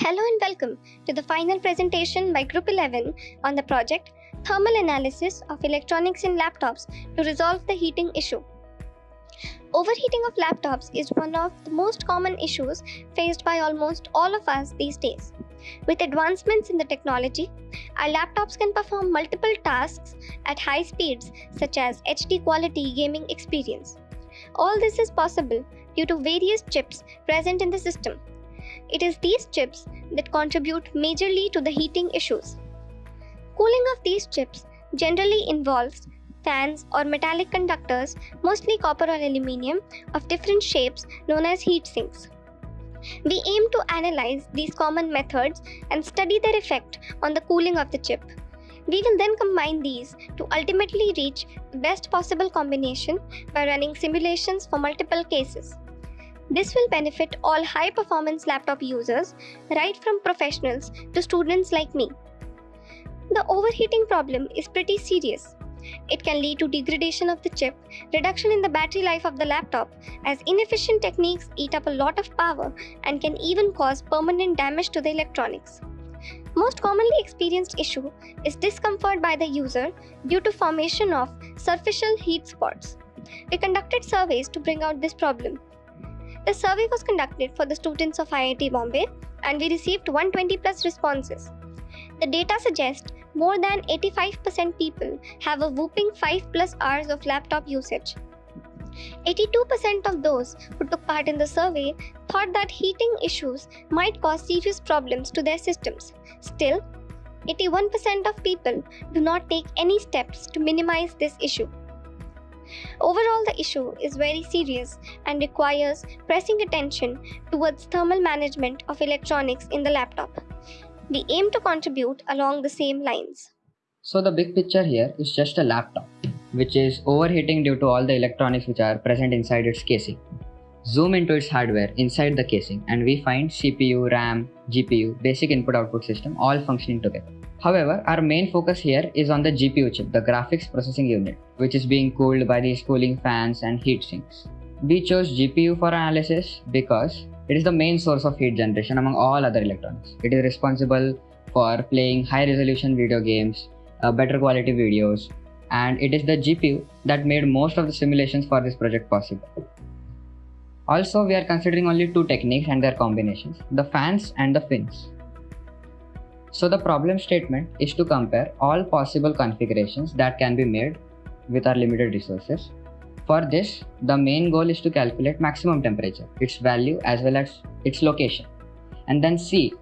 Hello and welcome to the final presentation by Group 11 on the project Thermal Analysis of Electronics in Laptops to resolve the heating issue. Overheating of laptops is one of the most common issues faced by almost all of us these days. With advancements in the technology, our laptops can perform multiple tasks at high speeds, such as HD quality gaming experience. All this is possible due to various chips present in the system. It is these chips that contribute majorly to the heating issues. Cooling of these chips generally involves fans or metallic conductors, mostly copper or aluminium, of different shapes known as heat sinks. We aim to analyze these common methods and study their effect on the cooling of the chip. We will then combine these to ultimately reach the best possible combination by running simulations for multiple cases. This will benefit all high performance laptop users, right from professionals to students like me. The overheating problem is pretty serious. It can lead to degradation of the chip, reduction in the battery life of the laptop, as inefficient techniques eat up a lot of power and can even cause permanent damage to the electronics. Most commonly experienced issue is discomfort by the user due to formation of superficial heat spots. We conducted surveys to bring out this problem. The survey was conducted for the students of IIT Bombay and we received 120 plus responses. The data suggests more than 85% people have a whooping 5 plus hours of laptop usage. 82% of those who took part in the survey thought that heating issues might cause serious problems to their systems. Still, 81% of people do not take any steps to minimize this issue. Overall, the issue is very serious and requires pressing attention towards thermal management of electronics in the laptop. We aim to contribute along the same lines. So the big picture here is just a laptop, which is overheating due to all the electronics which are present inside its casing. Zoom into its hardware inside the casing and we find CPU, RAM, GPU, basic input output system all functioning together. However, our main focus here is on the GPU chip, the graphics processing unit, which is being cooled by these cooling fans and heat sinks. We chose GPU for analysis because it is the main source of heat generation among all other electronics. It is responsible for playing high resolution video games, uh, better quality videos, and it is the GPU that made most of the simulations for this project possible. Also, we are considering only two techniques and their combinations, the fans and the fins. So the problem statement is to compare all possible configurations that can be made with our limited resources. For this, the main goal is to calculate maximum temperature, its value as well as its location, and then see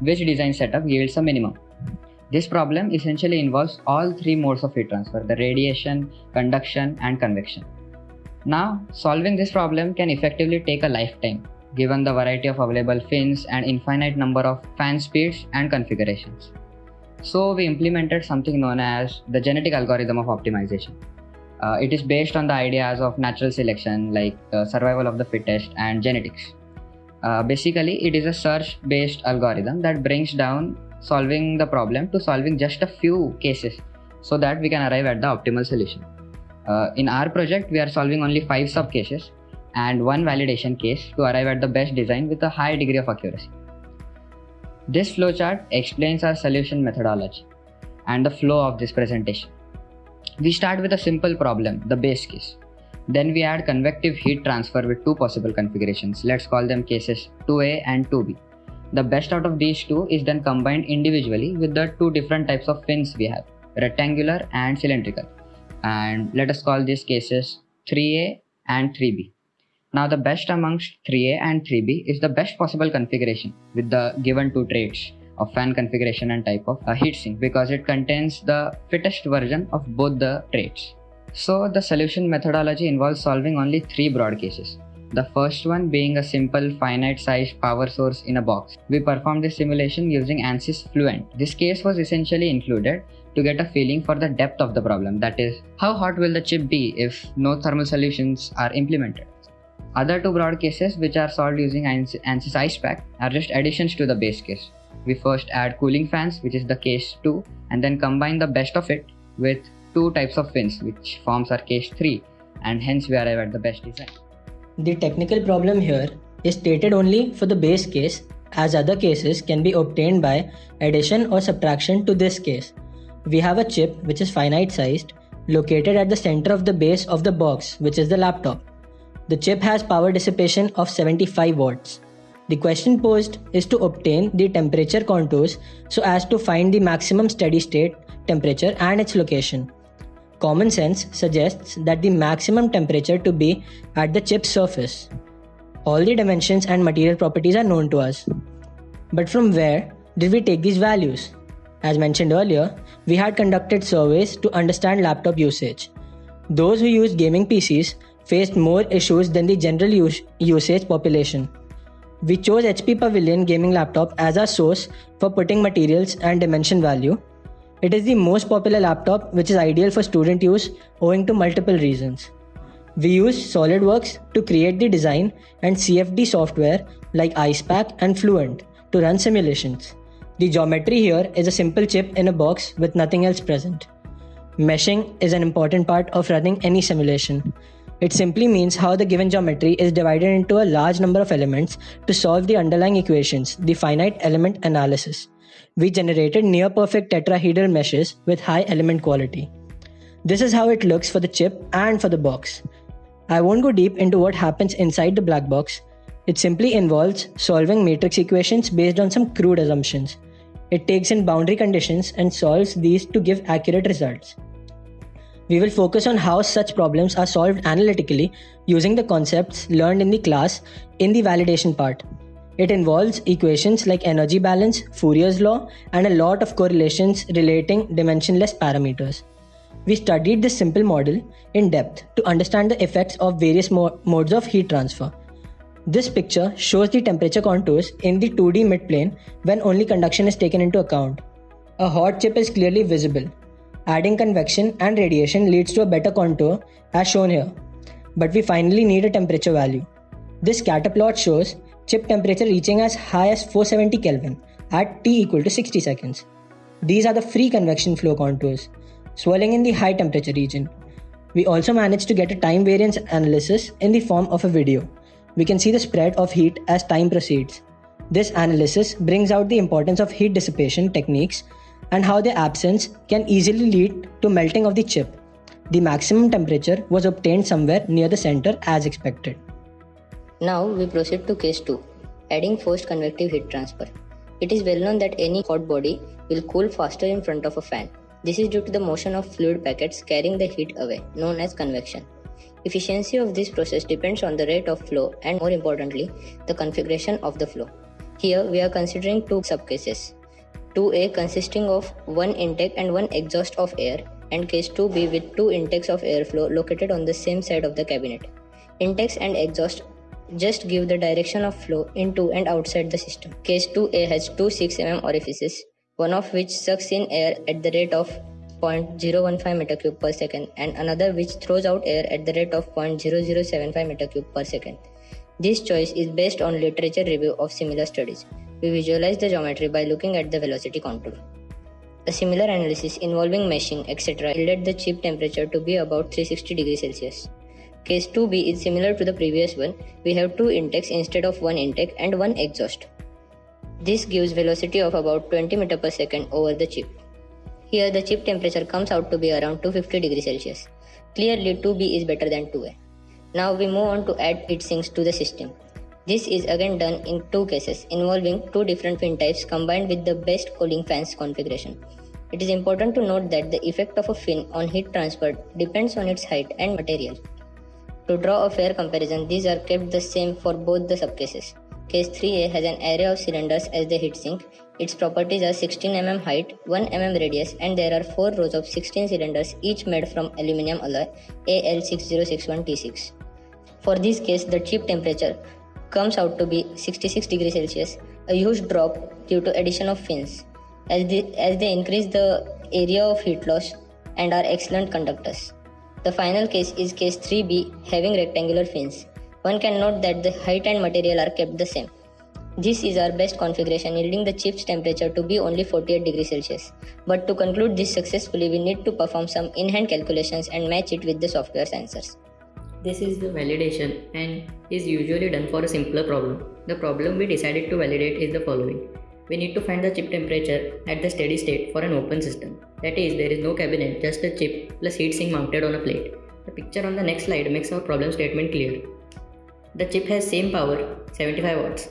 which design setup yields a minimum. This problem essentially involves all three modes of heat transfer, the radiation, conduction and convection. Now, solving this problem can effectively take a lifetime given the variety of available fins and infinite number of fan speeds and configurations. So we implemented something known as the genetic algorithm of optimization. Uh, it is based on the ideas of natural selection like uh, survival of the fittest and genetics. Uh, basically, it is a search based algorithm that brings down solving the problem to solving just a few cases so that we can arrive at the optimal solution. Uh, in our project, we are solving only five sub cases and one validation case to arrive at the best design with a high degree of accuracy. This flowchart explains our solution methodology and the flow of this presentation. We start with a simple problem, the base case. Then we add convective heat transfer with two possible configurations. Let's call them cases 2A and 2B. The best out of these two is then combined individually with the two different types of fins we have, rectangular and cylindrical. And let us call these cases 3A and 3B. Now the best amongst 3A and 3B is the best possible configuration with the given two traits of fan configuration and type of a heatsink because it contains the fittest version of both the traits. So the solution methodology involves solving only three broad cases. The first one being a simple finite sized power source in a box. We performed this simulation using ANSYS Fluent. This case was essentially included to get a feeling for the depth of the problem that is, how hot will the chip be if no thermal solutions are implemented. Other two broad cases which are solved using ANSYS Icepak are just additions to the base case. We first add cooling fans which is the case 2 and then combine the best of it with two types of fins which forms our case 3 and hence we arrive at the best design. The technical problem here is stated only for the base case as other cases can be obtained by addition or subtraction to this case. We have a chip which is finite sized located at the center of the base of the box which is the laptop. The chip has power dissipation of 75 watts. The question posed is to obtain the temperature contours so as to find the maximum steady state temperature and its location. Common sense suggests that the maximum temperature to be at the chip's surface. All the dimensions and material properties are known to us. But from where did we take these values? As mentioned earlier, we had conducted surveys to understand laptop usage. Those who use gaming PCs faced more issues than the general use- usage population. We chose HP Pavilion gaming laptop as our source for putting materials and dimension value it is the most popular laptop which is ideal for student use owing to multiple reasons. We use SolidWorks to create the design and CFD software like Icepak and Fluent to run simulations. The geometry here is a simple chip in a box with nothing else present. Meshing is an important part of running any simulation. It simply means how the given geometry is divided into a large number of elements to solve the underlying equations, the finite element analysis we generated near perfect tetrahedral meshes with high element quality. This is how it looks for the chip and for the box. I won't go deep into what happens inside the black box. It simply involves solving matrix equations based on some crude assumptions. It takes in boundary conditions and solves these to give accurate results. We will focus on how such problems are solved analytically using the concepts learned in the class in the validation part. It involves equations like energy balance, Fourier's law, and a lot of correlations relating dimensionless parameters. We studied this simple model in depth to understand the effects of various mo- modes of heat transfer. This picture shows the temperature contours in the 2D midplane when only conduction is taken into account. A hot chip is clearly visible. Adding convection and radiation leads to a better contour as shown here. But we finally need a temperature value. This scatter plot shows chip temperature reaching as high as 470 Kelvin at T equal to 60 seconds. These are the free convection flow contours, swirling in the high temperature region. We also managed to get a time variance analysis in the form of a video. We can see the spread of heat as time proceeds. This analysis brings out the importance of heat dissipation techniques and how their absence can easily lead to melting of the chip. The maximum temperature was obtained somewhere near the center as expected. Now we proceed to case 2, adding forced convective heat transfer. It is well known that any hot body will cool faster in front of a fan. This is due to the motion of fluid packets carrying the heat away, known as convection. Efficiency of this process depends on the rate of flow and more importantly, the configuration of the flow. Here we are considering two subcases. 2A consisting of one intake and one exhaust of air and case 2B with two intakes of airflow located on the same side of the cabinet. Intakes and exhaust just give the direction of flow into and outside the system. Case 2A has two 6 mm orifices, one of which sucks in air at the rate of 0.015 meter cube per second and another which throws out air at the rate of 0.0075 meter cube per second. This choice is based on literature review of similar studies. We visualize the geometry by looking at the velocity contour. A similar analysis involving meshing etc. yielded the chip temperature to be about 360 degrees Celsius. Case 2b is similar to the previous one. We have two intakes instead of one intake and one exhaust. This gives velocity of about 20 meter per second over the chip. Here the chip temperature comes out to be around 250 degrees Celsius. Clearly 2b is better than 2a. Now we move on to add heat sinks to the system. This is again done in two cases involving two different fin types combined with the best cooling fans configuration. It is important to note that the effect of a fin on heat transfer depends on its height and material. To draw a fair comparison, these are kept the same for both the subcases. Case 3A has an array of cylinders as the heatsink. Its properties are 16 mm height, 1 mm radius, and there are 4 rows of 16 cylinders, each made from aluminum alloy AL6061T6. For this case, the chip temperature comes out to be 66 degrees Celsius, a huge drop due to addition of fins, as they, as they increase the area of heat loss and are excellent conductors. The final case is case 3b having rectangular fins. One can note that the height and material are kept the same. This is our best configuration yielding the chip's temperature to be only 48 degrees Celsius. But to conclude this successfully we need to perform some in-hand calculations and match it with the software sensors. This is the validation and is usually done for a simpler problem. The problem we decided to validate is the following. We need to find the chip temperature at the steady state for an open system. That is, there is no cabinet, just a chip plus heatsink mounted on a plate. The picture on the next slide makes our problem statement clear. The chip has same power, 75 watts.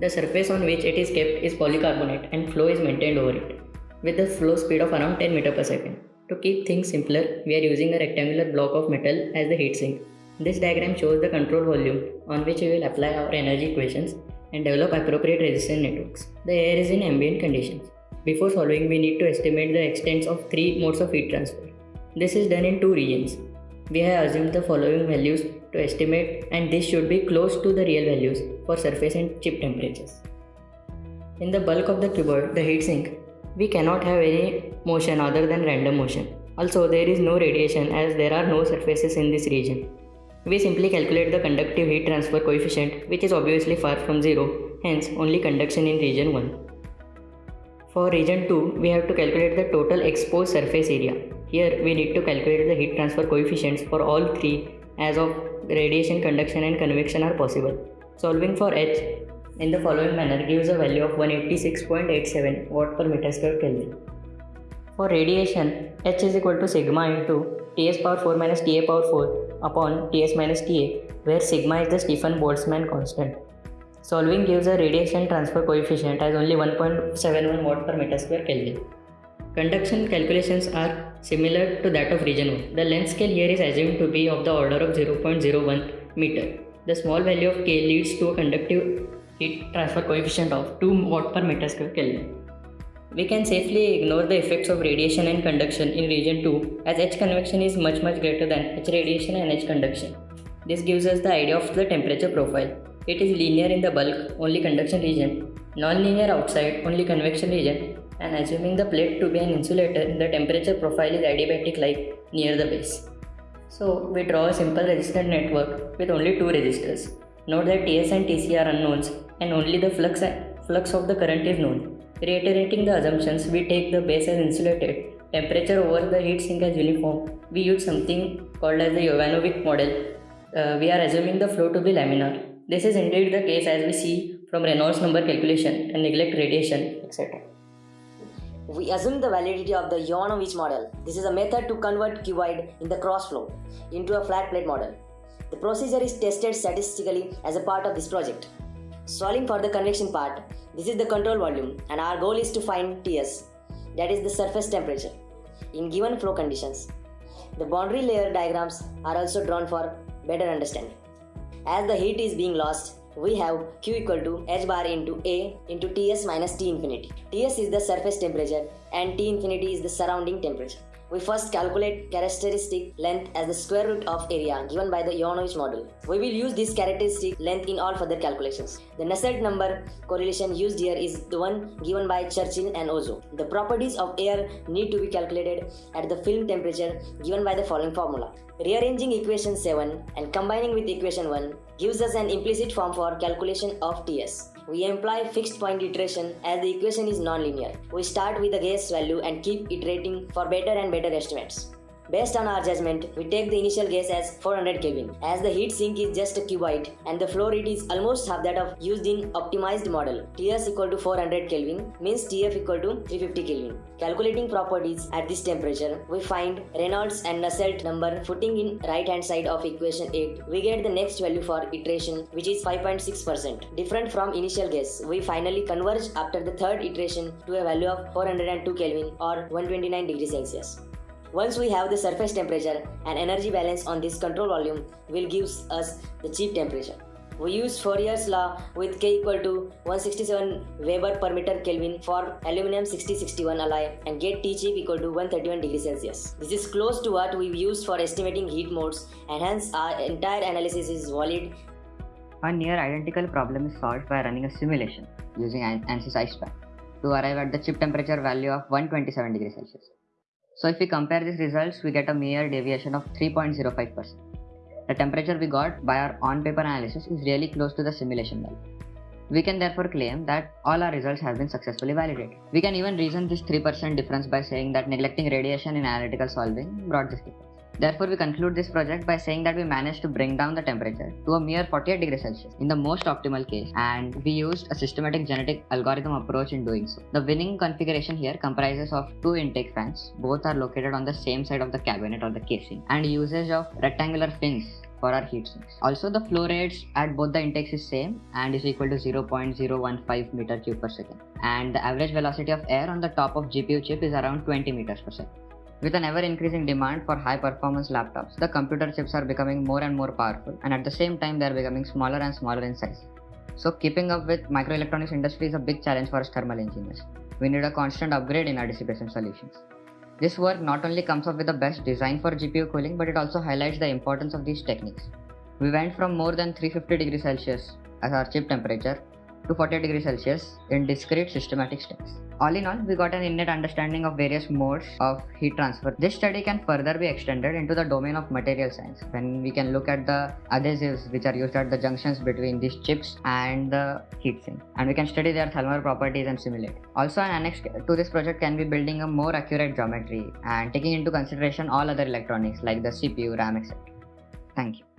The surface on which it is kept is polycarbonate and flow is maintained over it, with a flow speed of around 10 meter per second. To keep things simpler, we are using a rectangular block of metal as the heatsink. This diagram shows the control volume on which we will apply our energy equations and develop appropriate resistance networks. The air is in ambient conditions. Before solving, we need to estimate the extents of three modes of heat transfer. This is done in two regions. We have assumed the following values to estimate and this should be close to the real values for surface and chip temperatures. In the bulk of the cuboid, the heatsink, we cannot have any motion other than random motion. Also, there is no radiation as there are no surfaces in this region. We simply calculate the conductive heat transfer coefficient which is obviously far from 0, hence only conduction in region 1. For region 2, we have to calculate the total exposed surface area. Here we need to calculate the heat transfer coefficients for all three as of radiation, conduction and convection are possible. Solving for H in the following manner gives a value of 186.87 watt per meter square Kelvin. For radiation, H is equal to sigma into Ts power 4 minus Ta power 4 upon Ts minus Ta, where sigma is the Stefan Boltzmann constant. Solving gives a radiation transfer coefficient as only 1.71 watt per meter square Kelvin. Conduction calculations are similar to that of region 1. The length scale here is assumed to be of the order of 0.01 meter. The small value of K leads to a conductive heat transfer coefficient of 2 watt per meter square Kelvin. We can safely ignore the effects of radiation and conduction in region 2 as H convection is much much greater than H radiation and H conduction. This gives us the idea of the temperature profile. It is linear in the bulk, only conduction region, non-linear outside, only convection region, and assuming the plate to be an insulator, the temperature profile is adiabatic like near the base. So we draw a simple resistor network with only two resistors. Note that Ts and Tc are unknowns and only the flux, flux of the current is known. Reiterating the assumptions, we take the base as insulated, temperature over the heat sink as uniform. We use something called as the Yovanovich model. Uh, we are assuming the flow to be laminar. This is indeed the case as we see from Reynolds number calculation and neglect radiation, etc. We assume the validity of the Yovanovich model. This is a method to convert cuboid in the cross flow into a flat plate model. The procedure is tested statistically as a part of this project. Solving for the convection part, this is the control volume and our goal is to find Ts, that is the surface temperature, in given flow conditions. The boundary layer diagrams are also drawn for better understanding. As the heat is being lost, we have Q equal to h bar into A into Ts minus T infinity. Ts is the surface temperature and T infinity is the surrounding temperature. We first calculate characteristic length as the square root of area given by the Yovanovich model. We will use this characteristic length in all further calculations. The Nusselt number correlation used here is the one given by Churchill and Ozoe. The properties of air need to be calculated at the film temperature given by the following formula. Rearranging equation 7 and combining with equation 1 gives us an implicit form for calculation of Ts. We employ fixed point iteration as the equation is nonlinear. We start with a guess value and keep iterating for better and better estimates. Based on our judgment, we take the initial guess as 400 Kelvin, as the heat sink is just a cuboid and the flow rate is almost half that of used in optimized model. Ts equal to 400 Kelvin means Tf equal to 350 Kelvin. Calculating properties at this temperature, we find Reynolds and Nusselt number footing in right hand side of equation 8. We get the next value for iteration which is 5.6%. Different from initial guess, we finally converge after the third iteration to a value of 402 Kelvin or 129 degrees Celsius. Once we have the surface temperature and energy balance on this control volume will give us the chip temperature. We use Fourier's law with K equal to 167 Weber per meter Kelvin for aluminum 6061 alloy and get T chip equal to 131 degrees Celsius. This is close to what we used for estimating heat modes and hence our entire analysis is valid. A near identical problem is solved by running a simulation using ANSYS Icepak to arrive at the chip temperature value of 127 degrees Celsius. So if we compare these results, we get a mere deviation of 3.05%. The temperature we got by our on-paper analysis is really close to the simulation value. We can therefore claim that all our results have been successfully validated. We can even reason this 3% difference by saying that neglecting radiation in analytical solving brought this difference. Therefore, we conclude this project by saying that we managed to bring down the temperature to a mere 48 degrees Celsius in the most optimal case, and we used a systematic genetic algorithm approach in doing so. The winning configuration here comprises of two intake fans, both are located on the same side of the cabinet or the casing, and usage of rectangular fins for our heat sinks. Also, the flow rates at both the intakes is same and is equal to 0.015 meter cube per second. And the average velocity of air on the top of GPU chip is around 20 meters per second. With an ever increasing demand for high performance laptops, the computer chips are becoming more and more powerful and at the same time they are becoming smaller and smaller in size. So keeping up with microelectronics industry is a big challenge for us thermal engineers. We need a constant upgrade in our dissipation solutions. This work not only comes up with the best design for GPU cooling but it also highlights the importance of these techniques. We went from more than 350 degrees Celsius as our chip temperature to 48 degrees Celsius in discrete systematic steps. All in all, we got an innate understanding of various modes of heat transfer. This study can further be extended into the domain of material science when we can look at the adhesives which are used at the junctions between these chips and the heatsink and we can study their thermal properties and simulate. Also an annex to this project can be building a more accurate geometry and taking into consideration all other electronics like the CPU, RAM, etc. Thank you.